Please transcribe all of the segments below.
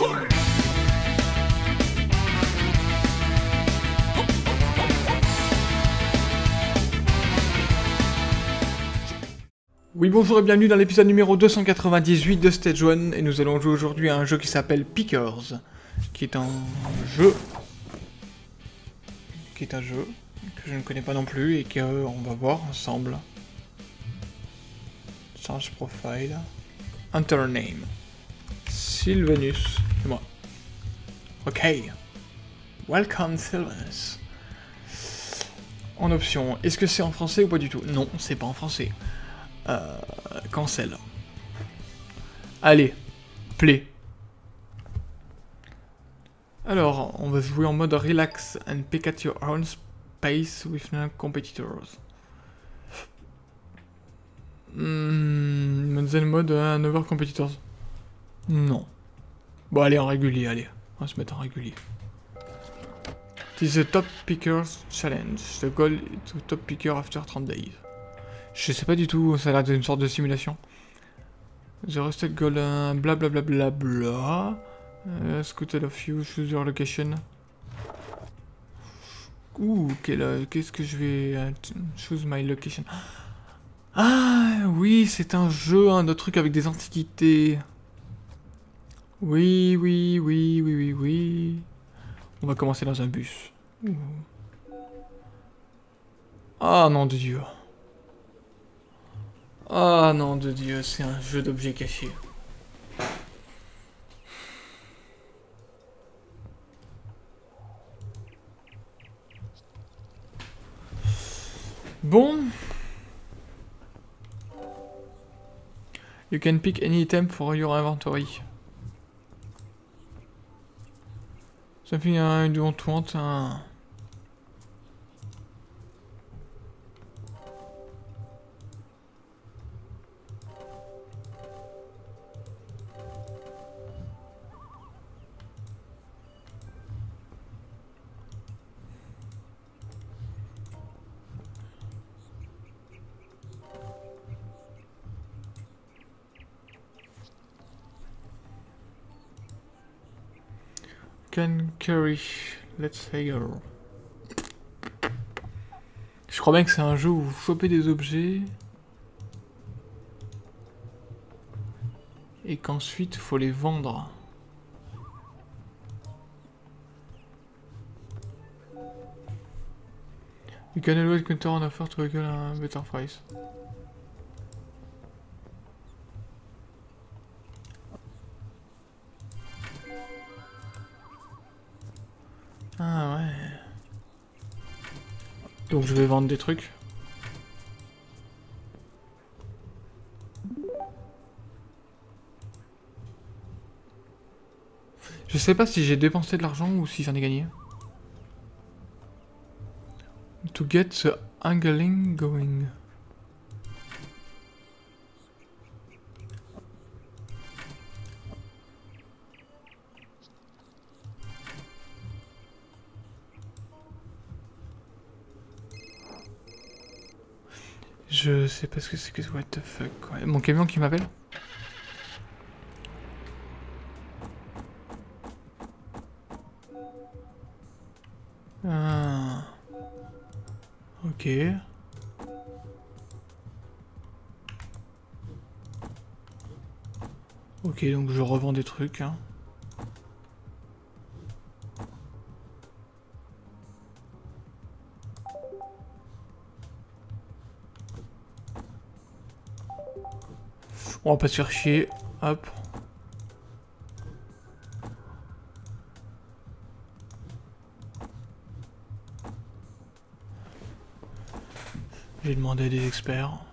Oui bonjour et bienvenue dans l'épisode numéro 298 de Stage 1 et nous allons jouer aujourd'hui à un jeu qui s'appelle Pickers qui est un jeu qui est un jeu que je ne connais pas non plus et qu'on va voir ensemble. Charge profile. Enter name. Sylvanus. C'est moi. Ok. Welcome Sylvanus. En option, est-ce que c'est en français ou pas du tout? Non, c'est pas en français. Euh, cancel. Allez, play. Alors, on va jouer en mode relax and pick at your own pace with no competitors. Hmm, mode uh, Never Competitors. Non. Bon, allez, en régulier, allez. On va se mettre en régulier. This is top pickers challenge. The goal is to top picker after 30 days. Je sais pas du tout, ça a l'air d'une sorte de simulation. The rested goal, blablabla bla bla bla. Uh, scooted of you, choose your location. Ouh, qu'est-ce que je vais... Uh, choose my location. Ah, oui, c'est un jeu, un autre truc avec des antiquités. Oui, oui, oui, oui, oui, oui. On va commencer dans un bus. Ah, non de Dieu. Ah, non de Dieu, c'est un jeu d'objets cachés. Bon, You can pick any item for your inventory. Something uh, you don't want. Uh, Can carry. Let's hire. Je crois bien que c'est un jeu où vous chopez des objets. Et qu'ensuite, faut les vendre. You can always counter on offer to get a better price. Ah ouais. Donc je vais vendre des trucs. Je sais pas si j'ai dépensé de l'argent ou si j'en ai gagné. To get the angling going. Je sais pas ce que c'est que what the fuck. Mon camion qui m'appelle Ah. Ok. Ok, donc je revends des trucs. Hein. On va pas se faire chier. Hop. J'ai demandé à des experts.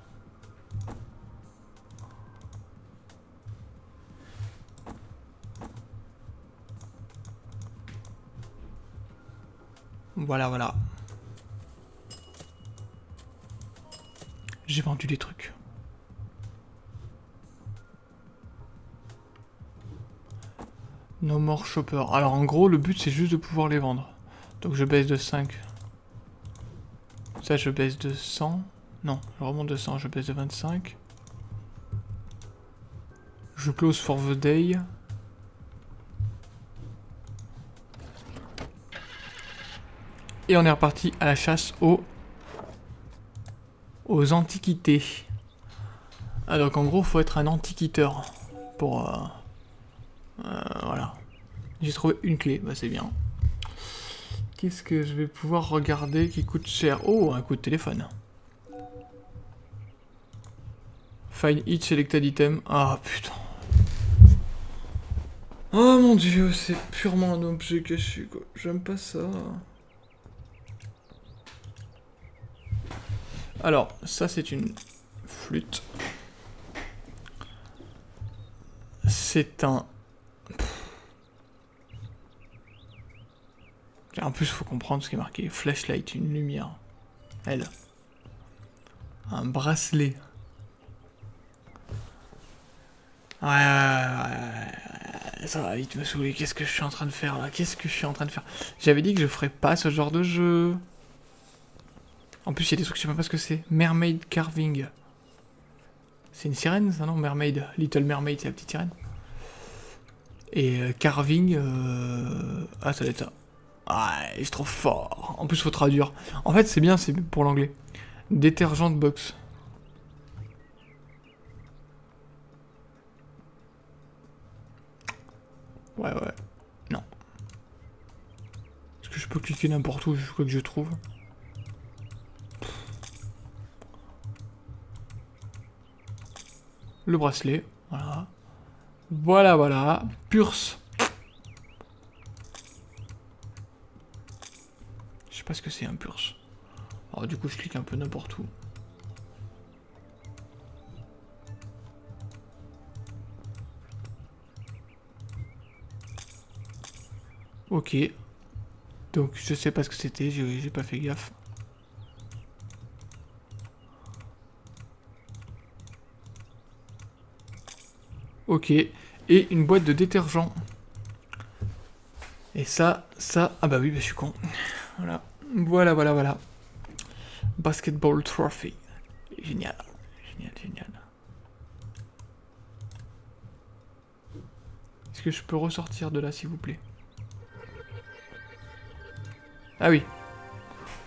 Voilà, voilà. J'ai vendu des trucs. No more shopper. Alors en gros, le but c'est juste de pouvoir les vendre. Donc je baisse de 5. Ça je baisse de 100. Non, je remonte de 100, je baisse de 25. Je close for the day. Et on est reparti à la chasse aux, aux antiquités. Ah donc en gros faut être un antiquiteur pour... Euh, euh, voilà. J'ai trouvé une clé, bah c'est bien. Qu'est-ce que je vais pouvoir regarder qui coûte cher? Oh, un coup de téléphone. Find each selected item. Ah putain. Oh mon dieu, c'est purement un objet caché quoi. J'aime pas ça. Alors, ça c'est une flûte. C'est un... En plus, faut comprendre ce qui est marqué. Flashlight, une lumière. Elle. Un bracelet. Ouais, ouais, ouais, ça va vite me saouler. Qu'est-ce que je suis en train de faire là? Qu'est-ce que je suis en train de faire? J'avais dit que je ferais pas ce genre de jeu. En plus, il y a des trucs, je sais pas ce que c'est. Mermaid Carving. C'est une sirène, ça, non? Mermaid. Little Mermaid, c'est la petite sirène. Et euh, Carving... Euh... Ah, ça doit être ça. Ah, il est trop fort. En plus, faut traduire. En fait, c'est bien, c'est pour l'anglais. Détergent de box. Ouais, ouais. Non. Est-ce que je peux cliquer n'importe où, quoi que je trouve? Le bracelet, voilà. Voilà, voilà. Purse. Je sais pas ce que c'est un purse. Alors du coup, je clique un peu n'importe où. Ok. Donc je sais pas ce que c'était, j'ai pas fait gaffe. Ok. Et une boîte de détergent. Et ça, ça... Ah bah oui, bah je suis con. Voilà. Voilà, voilà, voilà. Basketball Trophy. Génial. Génial, génial. Est-ce que je peux ressortir de là, s'il vous plaît? Ah oui.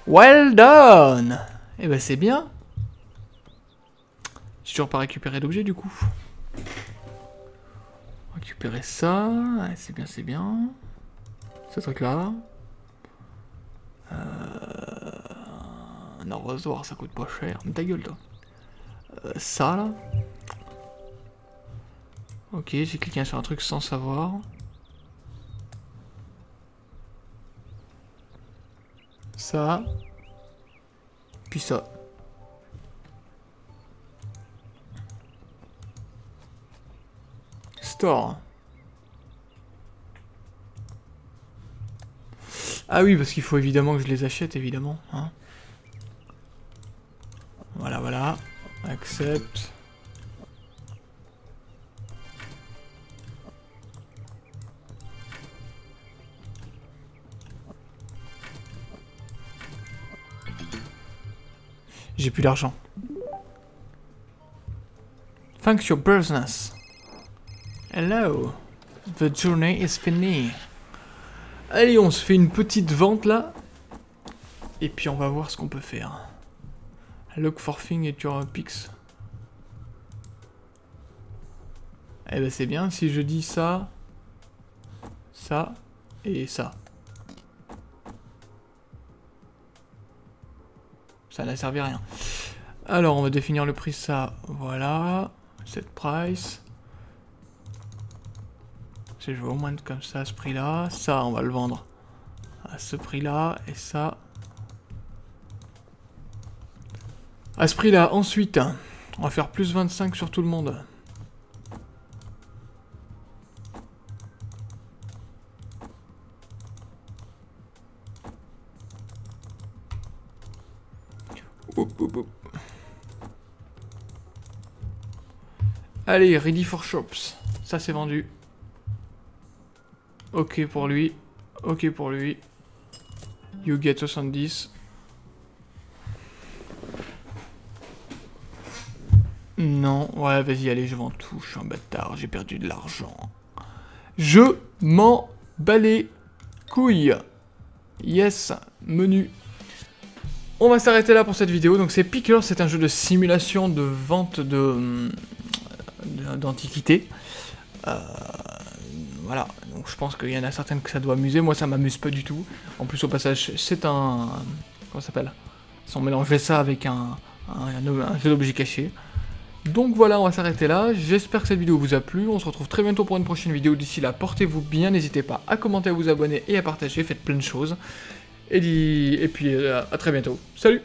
Well done Eh ben c'est bien. J'ai toujours pas récupéré l'objet du coup récupérer ça. c'est bien, c'est bien. Ce truc-là. Euh... Un arrosoir, ça coûte pas cher. Mais ta gueule, toi. Euh, ça, là. Ok, j'ai cliqué sur un truc sans savoir. Ça. Puis ça. Store. Ah oui, parce qu'il faut évidemment que je les achète, évidemment. Hein. Voilà, voilà. Accepte. J'ai plus d'argent. Thanks your business. Hello. The journey is finished. Allez, on se fait une petite vente là. Et puis on va voir ce qu'on peut faire. Look for thing et un pix. Eh ben c'est bien, si je dis ça, ça et ça. Ça n'a servi à rien. Alors on va définir le prix, ça, voilà. Cette price. Je veux au moins comme ça à ce prix-là. Ça, on va le vendre à ce prix-là. Et ça... À ce prix-là. Ensuite, on va faire plus 25 sur tout le monde. Allez, ready for shops. Ça, c'est vendu. Ok pour lui. Ok pour lui. You get 70. Non, ouais, vas-y, allez, je vends tout. Je suis un bâtard, j'ai perdu de l'argent. Je m'en bats les couilles. Yes, menu. On va s'arrêter là pour cette vidéo. Donc c'est Picker, c'est un jeu de simulation de vente de d'antiquité. Euh, voilà, donc je pense qu'il y en a certaines que ça doit amuser. Moi, ça m'amuse pas du tout. En plus, au passage, c'est un... Comment ça s'appelle? Si on mélangeait ça avec un, un, jeu d'objets cachés. Donc voilà, on va s'arrêter là. J'espère que cette vidéo vous a plu. On se retrouve très bientôt pour une prochaine vidéo. D'ici là, portez-vous bien. N'hésitez pas à commenter, à vous abonner et à partager. Faites plein de choses. Et, et puis, euh, à très bientôt. Salut